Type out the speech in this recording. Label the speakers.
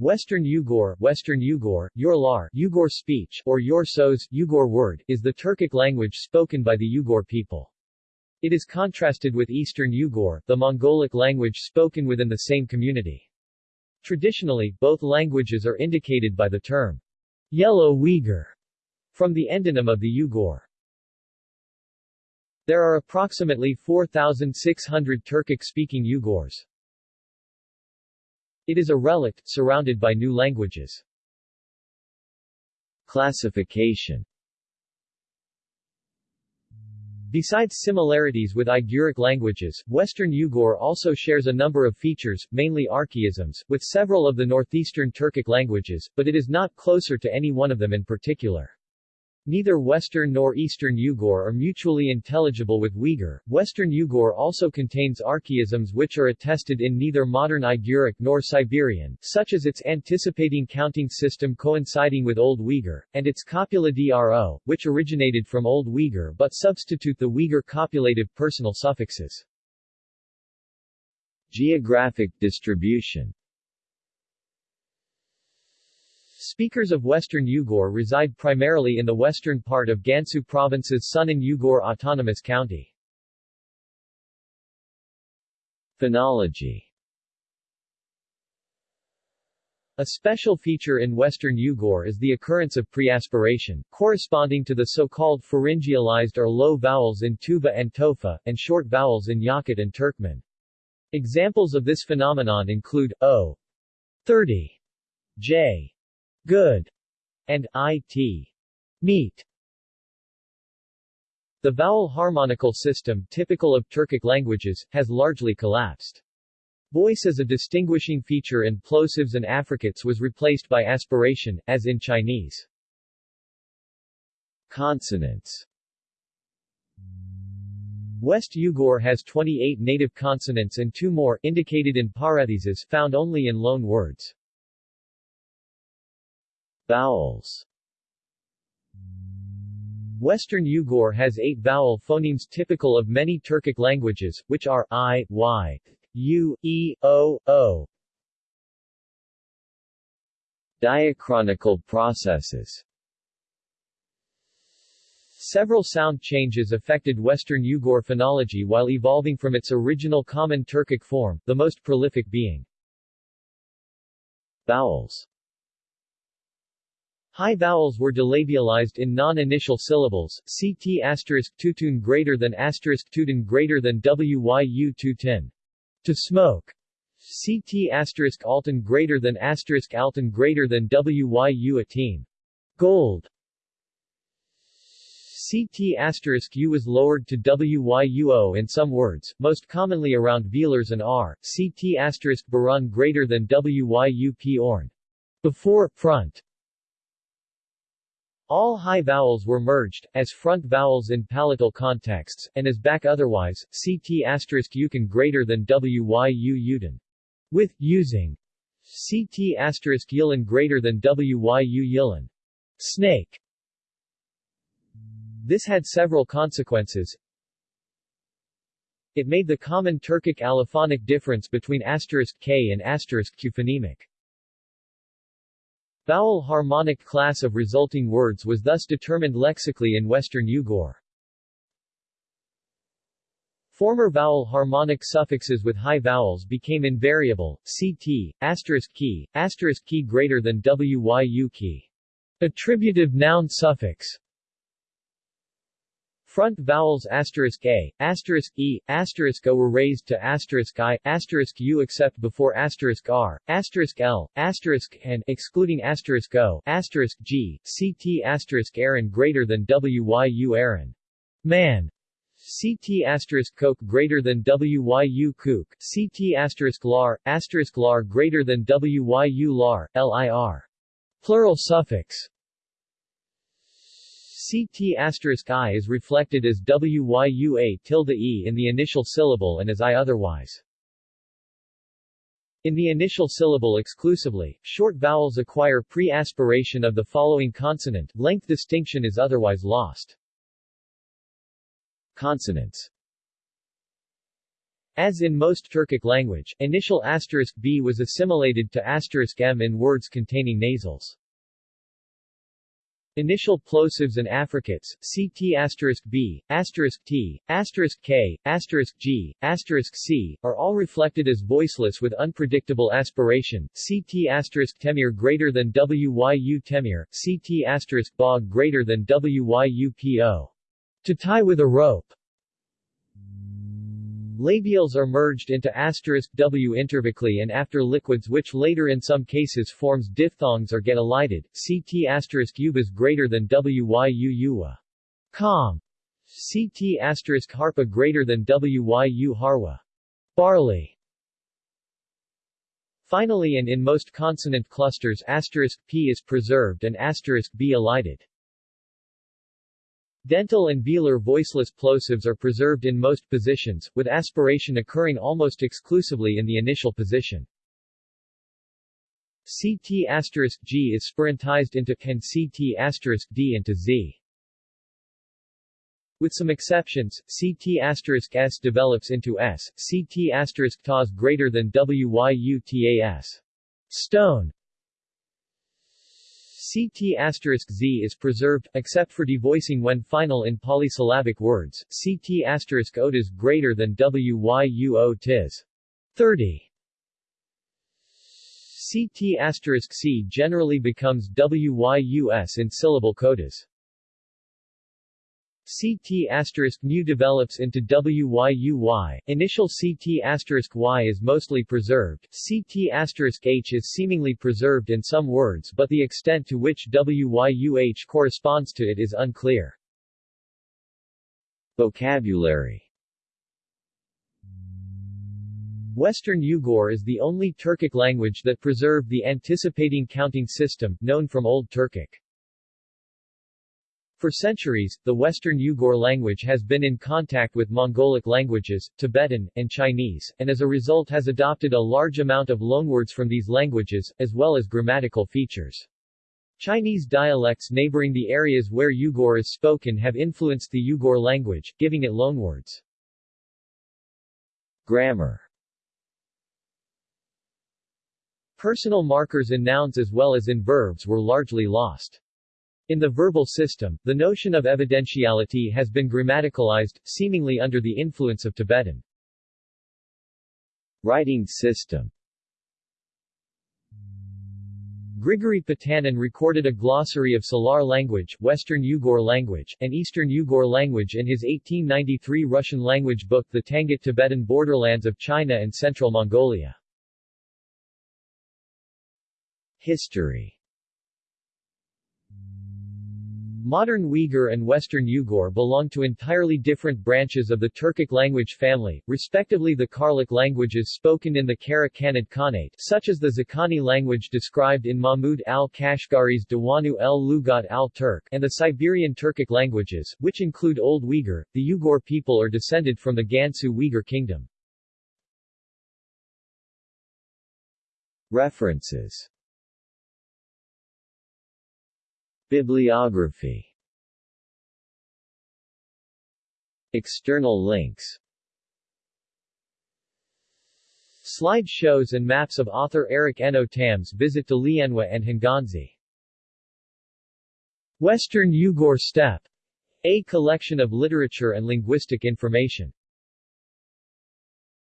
Speaker 1: Western Yugur, Western Yugur, Yorlar, Yugur speech, or Yorsos, Yugur word, is the Turkic language spoken by the Yugur people. It is contrasted with Eastern Yugur, the Mongolic language spoken within the same community. Traditionally, both languages are indicated by the term Yellow Uyghur from the endonym of the Yugur. There are approximately 4,600 Turkic-speaking Yugurs. It is a relict, surrounded by new languages.
Speaker 2: Classification
Speaker 1: Besides similarities with Uiguric languages, Western Yugur also shares a number of features, mainly archaisms, with several of the northeastern Turkic languages, but it is not closer to any one of them in particular. Neither Western nor Eastern Yugur are mutually intelligible with Uyghur. Western Yugur also contains archaisms which are attested in neither modern Uiguric nor Siberian, such as its anticipating counting system coinciding with Old Uyghur, and its copula dro, which originated from Old Uyghur but substitute the Uyghur copulative personal suffixes.
Speaker 2: Geographic distribution
Speaker 1: Speakers of Western Yugur reside primarily in the western part of Gansu Province's Sunan Yugur Autonomous County.
Speaker 2: Phonology
Speaker 1: A special feature in Western Yugur is the occurrence of preaspiration, corresponding to the so-called pharyngealized or low vowels in Tuva and Tofa, and short vowels in Yakut and Turkmen. Examples of this phenomenon include O 30, J good, and it, meat. The vowel harmonical system, typical of Turkic languages, has largely collapsed. Voice as a distinguishing feature in plosives and affricates was replaced by aspiration, as in Chinese.
Speaker 2: Consonants
Speaker 1: West Yugur has 28 native consonants and two more, indicated in parentheses, found only in loan words.
Speaker 2: Vowels.
Speaker 1: Western Yugur has eight vowel phonemes typical of many Turkic languages, which are i, y, u, e, o, o.
Speaker 2: Diachronical processes.
Speaker 1: Several sound changes affected Western Yugur phonology while evolving from its original common Turkic form, the most prolific being
Speaker 2: Vowels
Speaker 1: High vowels were delabialized in non-initial syllables, ct asterisk tutun greater than asterisk tutun greater than wyu tutin. To smoke. ct asterisk alton greater than asterisk alton greater than wyu a team. Gold. CT asterisk U was lowered to WYUO in some words, most commonly around velars and R, CT asterisk Barun greater than WYUP orn. Before, front. All high vowels were merged, as front vowels in palatal contexts, and as back otherwise, ct asterisk yukon greater than wyu yudin. With using ct asterisk yilin greater than wyu yilin. Snake. This had several consequences. It made the common Turkic allophonic difference between asterisk k and asterisk q phonemic. Vowel harmonic class of resulting words was thus determined lexically in Western Yugur. Former vowel harmonic suffixes with high vowels became invariable, ct, asterisk key, asterisk key greater than wyu key. Attributive noun suffix Front vowels asterisk a, asterisk e, asterisk o were raised to asterisk i, asterisk u except before asterisk r, asterisk l, asterisk n, excluding asterisk o, asterisk g, ct asterisk aaron greater than wyu aaron. Man. CT asterisk coke greater than WYU kook, CT asterisk lar, asterisk lar greater than WYU lar, LIR. Plural suffix CT I is reflected as WYUA tilde E in the initial syllable and as I otherwise. In the initial syllable exclusively, short vowels acquire pre-aspiration of the following consonant, length distinction is otherwise lost.
Speaker 2: Consonants
Speaker 1: As in most Turkic language, initial asterisk b was assimilated to asterisk m in words containing nasals. Initial plosives and affricates, ct asterisk b, asterisk t, asterisk k, asterisk g, asterisk c, are all reflected as voiceless with unpredictable aspiration, ct asterisk temir greater than wyu temir, ct asterisk bog greater than wyu po. To tie with a rope. Labials are merged into asterisk w intervocally and after liquids which later in some cases forms diphthongs or get elided, ct asterisk ubas greater than wyu uwa. Com. ct asterisk harpa greater than wyu harwa. Barley. Finally and in most consonant clusters asterisk p is preserved and asterisk b elided. Dental and velar voiceless plosives are preserved in most positions, with aspiration occurring almost exclusively in the initial position. CT asterisk G is spirantized into and CT asterisk D into Z. With some exceptions, CT asterisk S develops into S, CT asterisk TAS greater than WYUTAS. Stone CT asterisk Z is preserved, except for devoicing when final in polysyllabic words, CT asterisk ot is greater than WYUO tis. 30. CT asterisk C generally becomes WYUS in syllable codas. CT new develops into WYUY. Initial CT Y is mostly preserved. CT H is seemingly preserved in some words but the extent to which WYUH corresponds to it is unclear.
Speaker 2: Vocabulary
Speaker 1: Western Yugur is the only Turkic language that preserved the anticipating counting system, known from Old Turkic. For centuries, the Western Yugur language has been in contact with Mongolic languages, Tibetan, and Chinese, and as a result has adopted a large amount of loanwords from these languages, as well as grammatical features. Chinese dialects neighboring the areas where Yugur is spoken have influenced the Yugur language, giving it loanwords.
Speaker 2: Grammar
Speaker 1: Personal markers in nouns as well as in verbs were largely lost. In the verbal system, the notion of evidentiality has been grammaticalized, seemingly under the influence of Tibetan.
Speaker 2: Writing system
Speaker 1: Grigory Potanin recorded a glossary of Salar language, Western Yugur language, and Eastern Yugur language in his 1893 Russian language book The Tangut Tibetan Borderlands of China and Central Mongolia.
Speaker 2: History
Speaker 1: Modern Uyghur and Western Yugur belong to entirely different branches of the Turkic language family, respectively the Karluk languages spoken in the Kara-Khanid Khanate, such as the Khaqani language described in Mahmud al-Kashgari's Diwan Lughat al-Turk, and the Siberian Turkic languages, which include Old Uyghur. The Yugur people are descended from the Ganzhou Uyghur Kingdom.
Speaker 2: References Bibliography External links
Speaker 1: Slide shows and maps of author Eric Enno Tamm's visit to Lianhua and Hunganzi. Western Uyghur Steppe. A collection of literature and linguistic information.